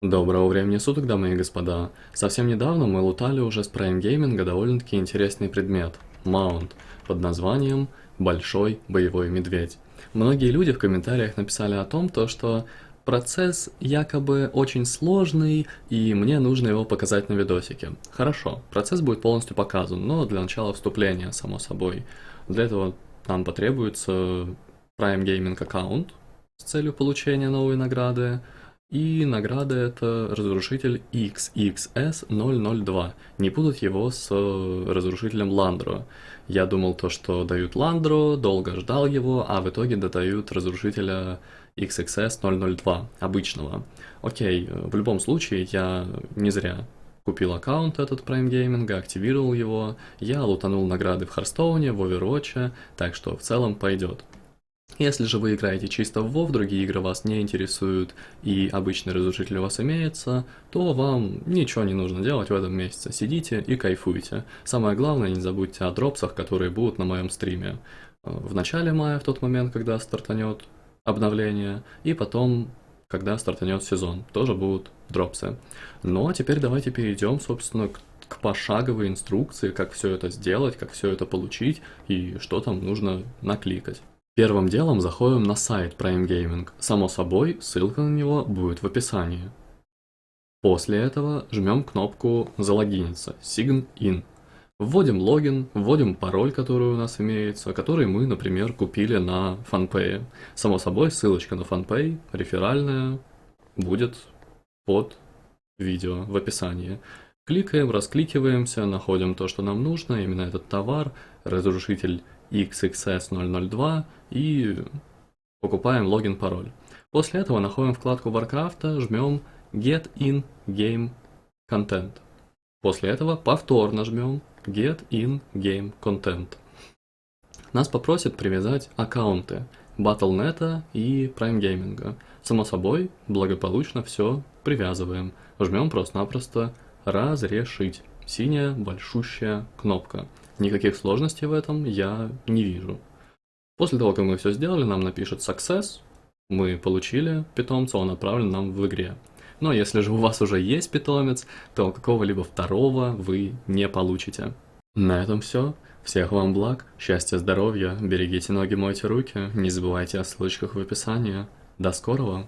Доброго времени суток, дамы и господа. Совсем недавно мы лутали уже с Prime Gaming довольно-таки интересный предмет – маунт, под названием «Большой боевой медведь». Многие люди в комментариях написали о том, то, что процесс якобы очень сложный, и мне нужно его показать на видосике. Хорошо, процесс будет полностью показан, но для начала вступления, само собой. Для этого нам потребуется Prime Gaming аккаунт с целью получения новой награды, и награда это разрушитель XXS002. Не путать его с э, разрушителем Ландро. Я думал то, что дают Ландро, долго ждал его, а в итоге додают разрушителя XXS002, обычного. Окей, в любом случае я не зря купил аккаунт этот Prime Gaming, активировал его, я лутанул награды в Харстоуне, в Overwatch, так что в целом пойдет. Если же вы играете чисто в WoW, другие игры вас не интересуют и обычный разрушитель у вас имеется, то вам ничего не нужно делать в этом месяце. Сидите и кайфуйте. Самое главное, не забудьте о дропсах, которые будут на моем стриме. Э, в начале мая, в тот момент, когда стартанет обновление, и потом, когда стартанет сезон, тоже будут дропсы. Ну а теперь давайте перейдем, собственно, к к пошаговой инструкции, как все это сделать, как все это получить и что там нужно накликать. Первым делом заходим на сайт Prime Gaming. Само собой, ссылка на него будет в описании. После этого жмем кнопку «Залогиниться» Sign In. Вводим логин, вводим пароль, который у нас имеется, который мы, например, купили на FunPay. Само собой, ссылочка на FunPay, реферальная, будет под видео в описании. Кликаем, раскликиваемся, находим то, что нам нужно, именно этот товар, разрушитель XXS002 и покупаем логин, пароль. После этого находим вкладку Warcraft, жмем Get in Game Content. После этого повторно жмем Get in Game Content. Нас попросят привязать аккаунты Battle.net и Prime Gaming. Само собой, благополучно все привязываем. Жмем просто-напросто «Разрешить». Синяя большущая кнопка. Никаких сложностей в этом я не вижу. После того, как мы все сделали, нам напишет success, мы получили питомца, он отправлен нам в игре. Но если же у вас уже есть питомец, то какого-либо второго вы не получите. На этом все. Всех вам благ, счастья, здоровья, берегите ноги, мойте руки, не забывайте о ссылочках в описании. До скорого!